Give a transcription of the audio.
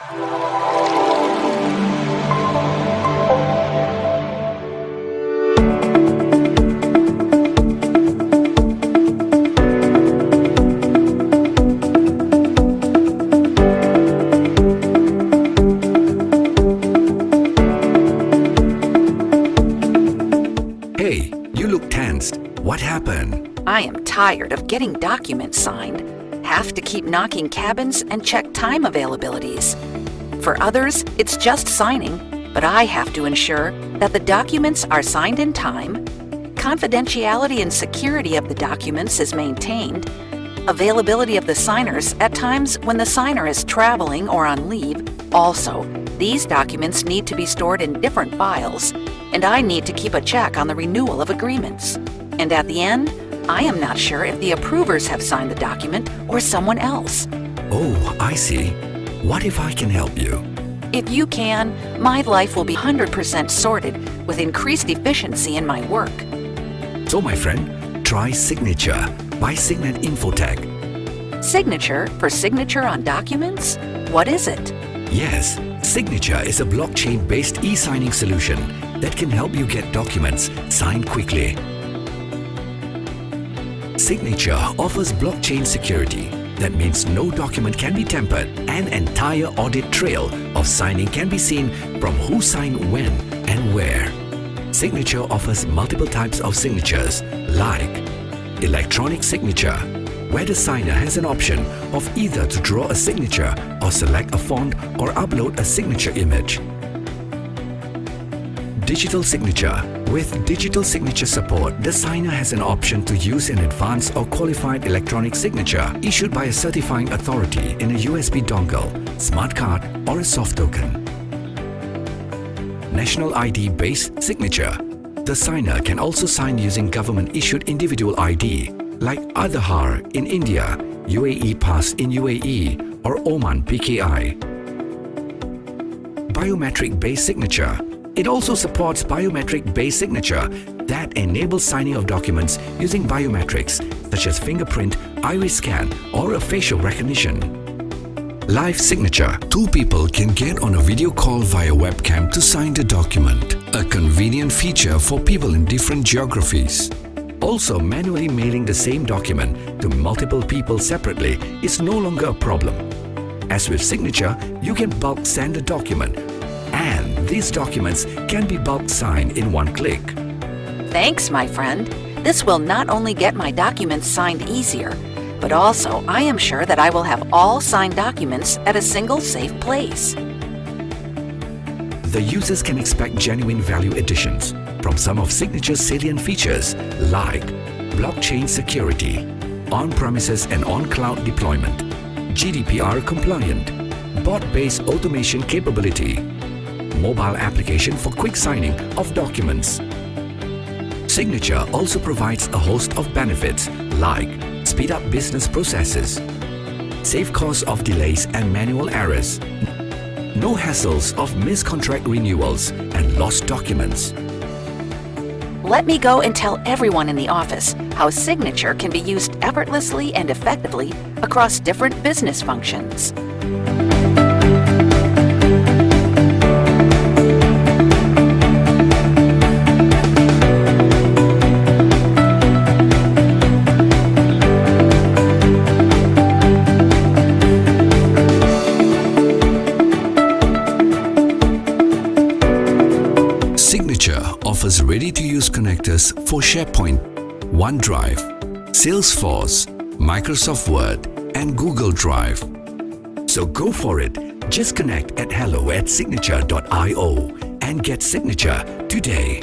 Hey, you look tensed. What happened? I am tired of getting documents signed. Have to keep knocking cabins and check time availabilities. For others, it's just signing, but I have to ensure that the documents are signed in time, confidentiality and security of the documents is maintained, availability of the signers at times when the signer is traveling or on leave. Also, these documents need to be stored in different files, and I need to keep a check on the renewal of agreements. And at the end, I am not sure if the approvers have signed the document or someone else. Oh, I see. What if I can help you? If you can, my life will be 100% sorted with increased efficiency in my work. So, my friend, try Signature by Signet Infotech. Signature for signature on documents? What is it? Yes, Signature is a blockchain-based e-signing solution that can help you get documents signed quickly. Signature offers blockchain security. That means no document can be tampered. An entire audit trail of signing can be seen from who signed when and where. Signature offers multiple types of signatures like electronic signature, where the signer has an option of either to draw a signature or select a font or upload a signature image. Digital signature. With digital signature support, the signer has an option to use an advanced or qualified electronic signature issued by a certifying authority in a USB dongle, smart card or a soft token. National ID-based signature. The signer can also sign using government-issued individual ID like Aadhaar in India, UAE Pass in UAE or Oman PKI. Biometric-based signature. It also supports biometric base signature that enables signing of documents using biometrics such as fingerprint, iris scan or a facial recognition. Live signature. Two people can get on a video call via webcam to sign the document. A convenient feature for people in different geographies. Also, manually mailing the same document to multiple people separately is no longer a problem. As with signature, you can bulk send a document and these documents can be bulk signed in one click. Thanks, my friend. This will not only get my documents signed easier, but also I am sure that I will have all signed documents at a single safe place. The users can expect genuine value additions from some of Signature's salient features like blockchain security, on-premises and on-cloud deployment, GDPR compliant, bot-based automation capability, mobile application for quick signing of documents. Signature also provides a host of benefits like speed up business processes, save costs of delays and manual errors, no hassles of missed contract renewals and lost documents. Let me go and tell everyone in the office how Signature can be used effortlessly and effectively across different business functions. Ready-to-use connectors for SharePoint, OneDrive, Salesforce, Microsoft Word and Google Drive. So go for it. Just connect at hello at signature.io and get Signature today.